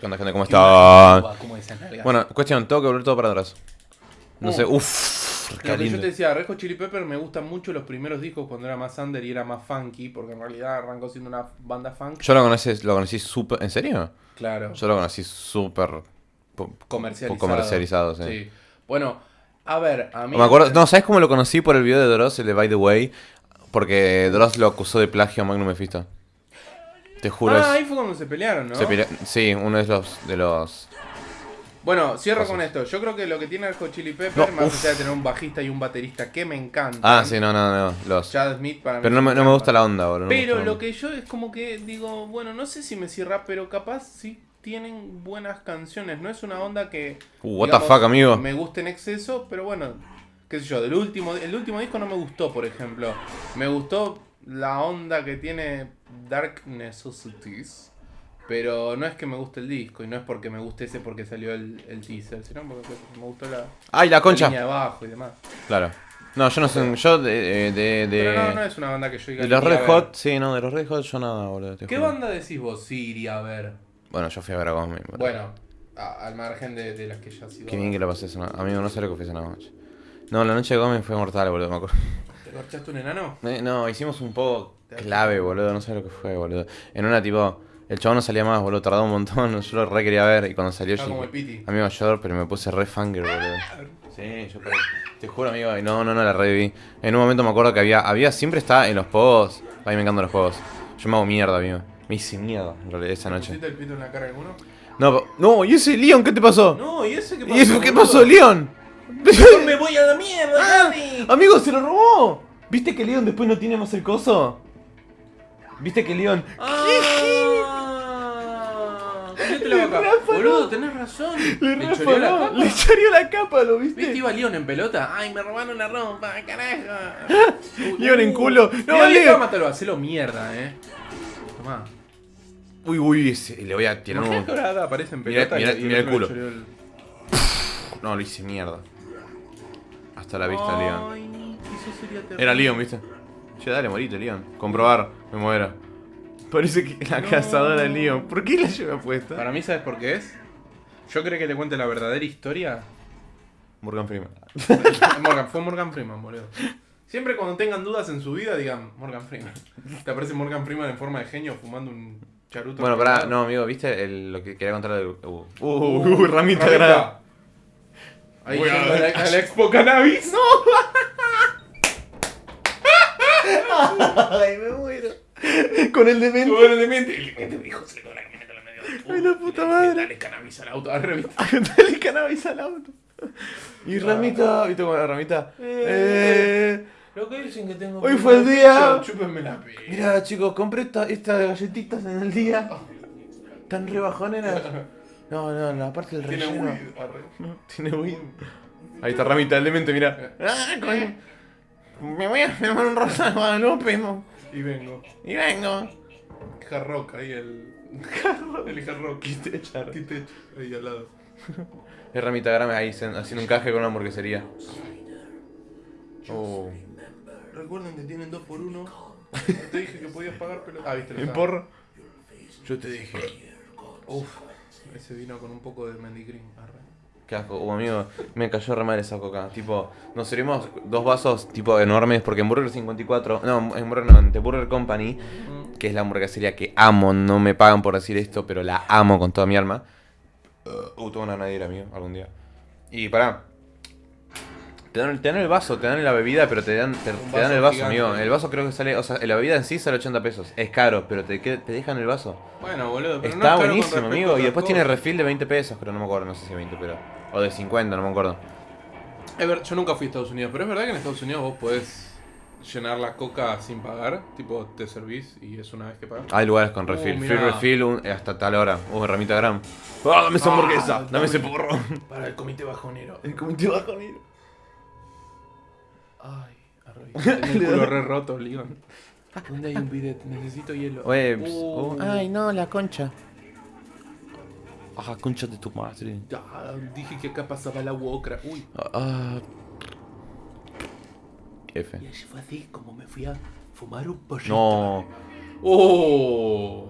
¿Qué onda, gente? ¿Cómo nalgas? Bueno, cuestión, tengo que volver todo para atrás. No Uh. sé, uff, qué que yo te decía, Rejo Chili Pepper me gustan mucho los primeros discos cuando era más under y era más funky, porque en realidad arrancó siendo una banda funk. Yo lo conocí, lo conocí súper... ¿En serio? Claro, Yo lo conocí súper... comercializado, sí. Bueno, a ver, a mí... Me acuerdo, no, ¿sabes cómo lo conocí por el video de Dross, el de By the Way? Porque Dross lo acusó de plagio a Magnum Mephisto. Te juro, Ah, es- ahí fue cuando se pelearon, ¿no? se sí, uno de los, de los... Bueno, cierro con esto. Yo creo que lo que tiene Rejo Chili Pepper, No, más uf. allá de tener un bajista y un baterista que me encantan. Ah, sí, no, no, no, los... Chad Smith para mí. Pero no me, no me gusta la onda, boludo. Pero lo que yo es como que digo, bueno, no sé si me cierra, pero capaz sí tienen buenas canciones. No es una onda que. Uh, what the fuck, amigo. Me gusta en exceso, pero bueno, qué sé yo, del último, el último disco no me gustó, por ejemplo. Me gustó la onda que tiene Dark Necessities. Pero no es que me guste el disco, y no es porque me guste ese porque salió el, el teaser, sino porque me gustó la, ¡Ay, la la concha! línea de abajo y demás. Claro. No, yo no sé, yo de... de, de, Pero no, no es una banda que yo diga. de los Red. Hot, sí, no, de los Red Hot yo nada, boludo. ¿Qué juro. banda decís vos? Sí, iría a ver. Bueno, yo fui a ver a boludo. Bueno, a- al margen de, de las que ya ha sido. Qué bien que la pasé esa noche. Amigo, no sé lo que fue esa noche. No, la noche de Gómez fue mortal, boludo, me acuerdo. ¿Te corchaste un enano? Eh, No, hicimos un poco clave, boludo, no sé lo que fue, boludo. En una tipo, el chabón no salía más, boludo, tardó un montón, yo lo re quería ver y cuando salió yo como el Piti. amigo yo, pero me puse re fanger, boludo. Sí, yo pero, te juro, amigo, no, no, no la reví. En un momento me acuerdo que había, había, siempre está en los juegos, a mí me encantan los juegos. Yo me hago mierda, amigo. Me hice mierda, en realidad, esa noche. ¿Pusiste el pito en la cara de alguno? No, no, ¿y ese Leon qué te pasó? No, ¿y ese qué pasó? ¿Y eso qué pasó, Leon? ¡Me voy a la mierda, Ah, amigo, se lo robó. ¿Viste que Leon después no tiene más el coso? ¿Viste que Leon... ¡Ah! La Le. Boludo, tenés razón. Le Me choreó la capa. le choreó la capa, ¿lo ¿Viste? viste? Iba Leon en pelota. ¡Ay, me robaron la ropa! ¡Carajo! Uy, Leon en culo. No. Leon. Mátalo, hacelo mierda, eh. Tomá. Uy, uy, ese- le voy a tirar un... aparece en Mira- pelota mira- y, y mira el culo. le el- No, lo hice mierda. Hasta la vista, Leon. Ay, eso sería terrible. Era Leon, ¿viste? Che, dale, morite, Leon. Comprobar, me muera. Parece que la No. cazadora es Leon. ¿Por qué la lleva puesta? Para mí, ¿sabes por qué es? Yo creo que te cuente la verdadera historia. Morgan Freeman. Morgan, fue Morgan Freeman, boludo. Siempre cuando tengan dudas en su vida, digan Morgan Freeman. Te aparece Morgan Freeman en forma de genio fumando un charuto. Bueno, pará, no, amigo, ¿viste el- lo que quería contar de... Uh, uh, uh, ramita grande. Ahí Voy la, a la Expo Cannabis. No. Ay, me muero. Con el demente. Bueno, de mente. El demente dijo, se le quedó la camioneta a la media. Ay, la puta madre. Dale cannabis al auto. Dale cannabis al auto. Y ramita, ¿viste cómo la ramita? Eh, Lo que dicen que tengo. Hoy fue el día. Chúpenme la pija. Mira, chicos, compré esta- estas galletitas en el día. Tan rebajoneras. No, no, la parte del Tiene relleno. weed. Arre. Tiene weed. Ahí está ramita, el demente, mira. Ah, coño. Me voy a firmar un rosa de Guadalupe. Y vengo. Y vengo. Hard rock ahí el. El hard rock. Quité char. Quité ahí al lado. Es ramita grame ahí haciendo un caje con una hamburguesería. Oh. Recuerden que tienen 2 por 1 Te dije que podías pagar, pero. Ah, viste, ¿En porro? Yo te dije. Uf, ese vino con un poco de mendigrín. Arre. Qué asco, uh, amigo, me cayó re mal esa coca. Tipo, nos servimos dos vasos tipo enormes porque en Burger 54, no, en Burger no, en Burger Company, que es la hamburguesería que amo, no me pagan por decir esto, pero la amo con toda mi alma. Uh, tengo una nadie amigo, algún día. Y pará. Te dan, te dan el vaso, te dan la bebida, pero te dan, te, dan el vaso, gigante. amigo. El vaso creo que sale, o sea, la bebida en sí sale 80 pesos. Es caro, pero te, te dejan el vaso. Bueno, boludo, pero no Está es caro con buenísimo, amigo. Y después tiene refill de 20 pesos, pero no me acuerdo, no sé si 20, pero. O de 50, no me acuerdo. Es ver- yo nunca fui a Estados Unidos, pero es verdad que en Estados Unidos vos podés llenar la coca sin pagar. Tipo, te servís y es una vez que pagas. Hay lugares con Uh, refill. Free refill un- hasta tal hora. Uh, ramita gram. ¡Ah, dame esa Ah, hamburguesa! dame. Dame ese porro. Para el comité bajonero. El comité bajonero. Ay, arre. Tengo el culo re roto, Leon. ¿Dónde hay un bidet? Necesito hielo. Oye, Uh, oh, ay, no, la concha. Ah, concha de tu madre. ya, dije que acá pasaba la ocra. Uy. Ah. F. Y así fue así como me fui a fumar un pollito. No. ¡Oh!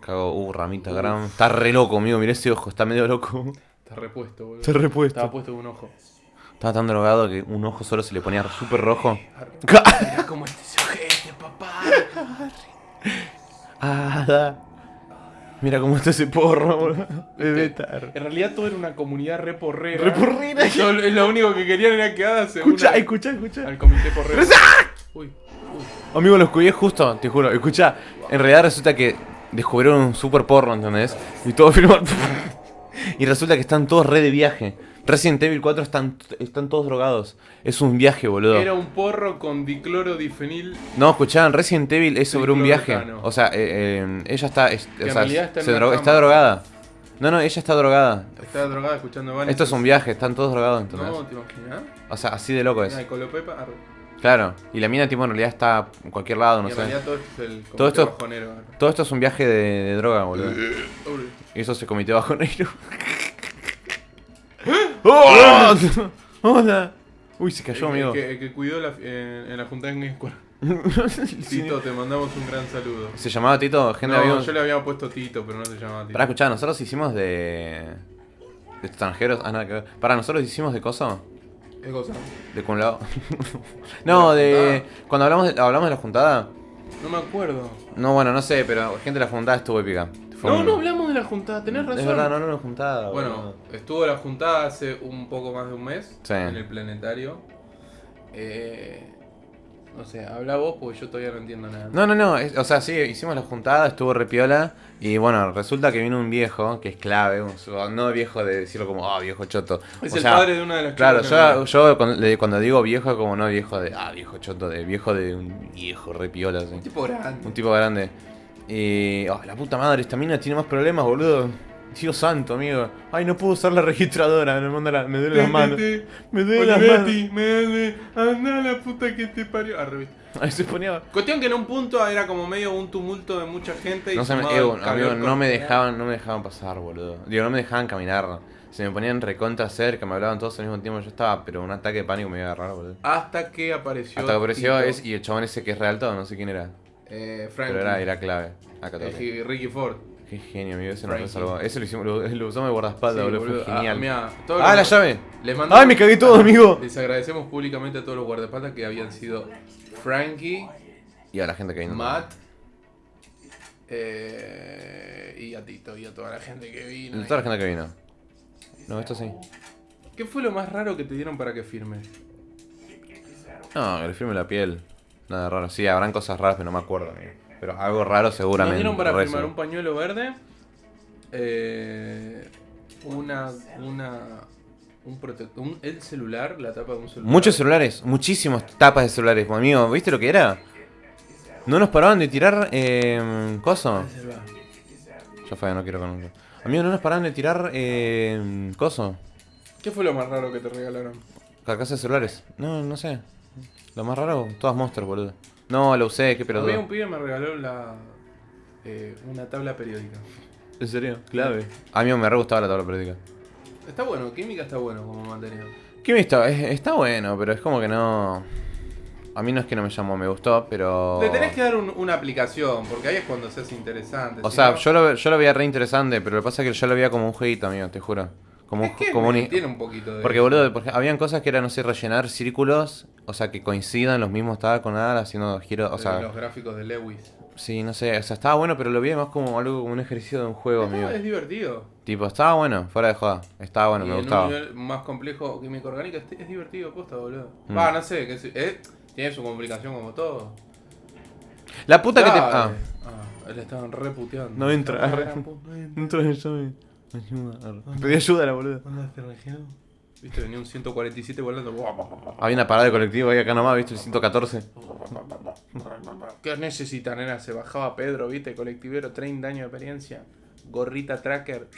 Cago, uh, ramita gran. Está re loco, amigo. Mirá ese ojo, está medio loco. Está repuesto, boludo. Está repuesto. Estaba puesto un ojo. Estaba tan drogado que un ojo solo se le ponía súper rojo. Mirá cómo este se ojete, papá. Ah, da. Mira cómo está ese porro, boludo. Estar. En realidad todo era una comunidad re porrera. Re porrera. Lo único que querían era que Ada se Escucha, una escucha, escucha. al comité porrero. Uy, uy. Amigo, los cuidé justo, te juro. Escucha, en realidad resulta que descubrieron un super porro, ¿entendés? Y todo firmó. y resulta que están todos re de viaje. Resident Evil 4 están, están todos drogados. Es un viaje, boludo. Era un porro con diclorodifenil. No, escuchaban, Resident Evil es sobre un viaje. O sea, eh, eh, ella está. es- o sea, realidad está se dro- está drogada. No, no, ella está drogada. Estaba drogada escuchando Van. Esto es un viaje, están todos drogados, ¿entendés? No, ¿te imaginas? O sea, así de loco es. El Colopepa. Claro. Y la mina, tipo, en realidad está en cualquier lado, no y en sé. realidad todo esto es el comité Todo esto- bajonero. arre. Todo esto es un viaje de, de droga, boludo. Y eso se cometió bajo negro. ¡Oh! ¡Hola! Uy, se cayó, el, amigo. que, el que cuidó la, en, en la junta de Game Square. Tito, te mandamos un gran saludo. ¿Se llamaba Tito? Gente No, yo le había puesto Tito, pero no se llamaba Tito. Pará, escuchá, nosotros hicimos de. de extranjeros. Ah, nada que ver. Pará, nosotros hicimos de coso. ¿Qué cosa? De Kun Lao. no, ¿De la de. Cuando hablamos de, hablamos de la juntada. No me acuerdo. No, bueno, no sé, pero gente de la juntada estuvo épica. Fue No, un- no hablamos de la juntada, tenés razón. Es verdad, no era una juntada. Bueno, boludo. estuvo la juntada hace un poco más de un mes Sí. en el planetario. Eh, no sé, habla vos porque yo todavía no entiendo nada. No, no, no, es- o sea, sí, hicimos la juntada, estuvo repiola y bueno, resulta que vino un viejo, que es clave, un- no viejo de decirlo como, ah, viejo choto. es O el sea, padre de una de las Claro, chicas yo, cuando, le- cuando digo viejo, como no viejo de, ah, viejo choto, de viejo de un viejo repiola, así. Un tipo grande. Un tipo grande. Y, oh, la puta madre, esta mina tiene más problemas, boludo. Dios santo, amigo. Ay, no puedo usar la registradora, me, manda la- me duele las manos. Me duele las manos. Betty, me duele. Anda la puta que te parió. Ahí se ponía... Cuestión que en un punto era como medio un tumulto de mucha gente y No, se me, sumado eh, amigo, no me dejaban, no me dejaban pasar, boludo. Digo, no me dejaban caminar. Se me ponían recontra cerca, me hablaban todos al mismo tiempo. Yo estaba, pero un ataque de pánico me iba a agarrar, boludo. Hasta que apareció. Hasta que apareció es, y el chabón ese que es real todo, no sé quién era. Eh, Pero Frankie. era, era clave. Acá Eh, Ricky Ford. Qué genio, amigo, ese nos Frankie. salvó. Ese lo, hicimos, lo, lo usamos de guardaespaldas, Sí, boludo. Fue Ah, genial. mirá, Ah, los- la llave. Les mandamos- Ay, me cagué todo, amigo. Les agradecemos públicamente a todos los guardaespaldas que habían sido Frankie, Y a la gente que vino. Matt eh, y a Tito y a toda la gente que vino. Toda la gente que vino. No, esto sí. ¿Qué fue lo más raro que te dieron para que firme? No, que le firme la piel. Nada raro. Sí, habrán cosas raras, pero no me acuerdo, amigo. Pero algo raro seguramente. Nos dieron para firmar un pañuelo verde, eh, una, una, un protector, un, el celular, la tapa de un celular. Muchos celulares, muchísimos tapas de celulares, amigo. ¿Viste lo que era? No nos paraban de tirar. Eh, coso. Ya fue, no quiero con. Amigo, no nos paraban de tirar. Eh, coso. ¿Qué fue lo más raro que te regalaron? Carcasas de celulares. No, no sé. Lo más raro, todas monsters, boludo. No, lo usé, qué A mí pelotudo. un pibe me regaló la, eh, una tabla periódica. ¿En serio? Clave. A mí me re gustaba la tabla periódica. Está bueno, química está bueno como materia. ¿Qué me está? Es- está bueno, pero es como que no. A mí no es que no me llamó, me gustó, pero. Le tenés que dar un- una aplicación, porque ahí es cuando se hace interesante. O si sea, no- yo lo, yo lo veía re interesante, pero lo que pasa es que yo lo veía como un jueguito, amigo, te juro. Como un, es que como un- me- tiene un poquito de... Porque, boludo, porque habían cosas que eran, no sé, rellenar círculos, o sea, que coincidan los mismos, estaba con nada haciendo giros, o sea, los gráficos de Lewis. sí, no sé, o sea, estaba bueno, pero lo vi más como algo como un ejercicio de un juego, amigo. es divertido. Tipo, estaba bueno, fuera de joda, estaba bueno, y me en gustaba. un nivel más complejo química orgánica es, es divertido, posta, boludo. Mm. Va, no sé, que eh, tiene su complicación como todo. La puta que te... Ah, Ah, le estaban reputeando. No entra, no entra. me... Ayuda. Pedí ayuda, la boludo. ¿Dónde región? Viste, venía un 147 volando. Había una parada de colectivo ahí acá nomás, viste, el 114. ¿Qué necesitan, nena? Se bajaba Pedro, viste, colectivero, 30 años de experiencia. Gorrita tracker.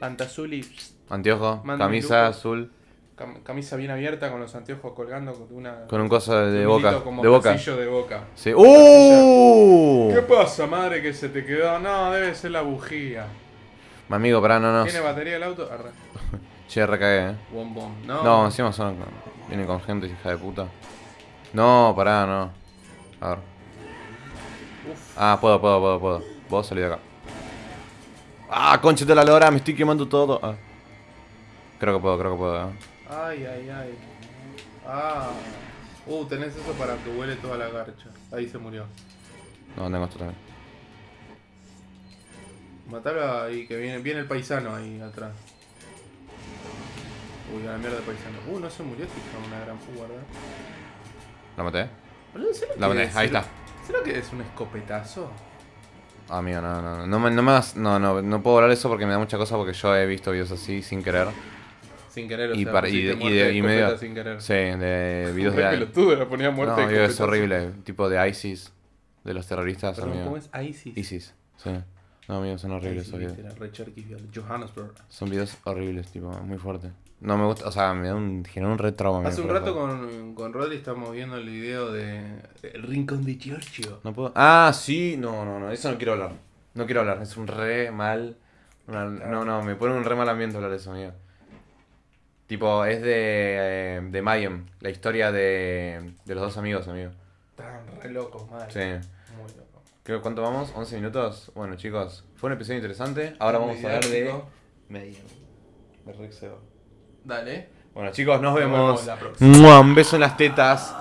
Pantazuli. Anteojo, camisa lujo. azul, cam- Camisa bien abierta con los anteojos colgando con una. con un coso de un boca. como De boca. de boca. Sí. ¡Uh! ¿Qué pasa, madre, que se te quedó? No, debe ser la bujía. Mi amigo, pará, no, no. ¿Tiene batería el auto? Arre. Che, recagué, eh. Bom, bom. No. No, encima son. Vienen con gente, hija de puta. No, pará, no. A ver. Uf. Ah, puedo, puedo, puedo, puedo. Vos salí de acá. Ah, concha de la lora, me estoy quemando todo. Ah. Creo que puedo, creo que puedo. eh. Ay, ay, ay. Ah. Uh, tenés eso para que huele toda la garcha. Ahí se murió. No, tengo esto también. Matalo ahí, que viene, viene el paisano ahí atrás. Uy, a la mierda de paisano. Uh, no se murió, de una gran guarda. ¿La maté? Boludo, ¿será La que- maté, ahí está. ¿Será que es un escopetazo? Ah, amigo, no, no, no. No, me, no, me hagas- no, no, no puedo hablar eso porque me da mucha cosa porque yo he visto videos así sin querer. Sin querer, o Y sea, y de- y de- y medio- sin querer. Sí, de videos de... pelotudo, le ponía muerte No, es horrible. Tipo de ISIS. De los terroristas. ¿cómo es ISIS? ISIS, sí. No, amigo, son horribles esos videos. Johannesburg. Son videos horribles, tipo, muy fuertes. No me gusta, o sea, me da un, genera un re trauma. Hace un rato con, con estamos viendo el video de El Rincón de Giorgio. No puedo. Ah, sí, no, no, no, eso no quiero hablar. No quiero hablar, es un re mal. una- no, no, me pone un re mal ambiente hablar de eso, amigo. Tipo, es de, eh, de Mayhem, la historia de, de los dos amigos, amigo. Están re locos, madre. Sí. Muy locos. Creo, ¿Cuánto vamos? ¿11 minutos? Bueno, chicos, fue un episodio interesante. Ahora vamos a hablar de. Mediático. Mayhem. De Rex Seba. Dale. Bueno, chicos, nos Nos vemos. vemos la próxima. Un beso en las tetas.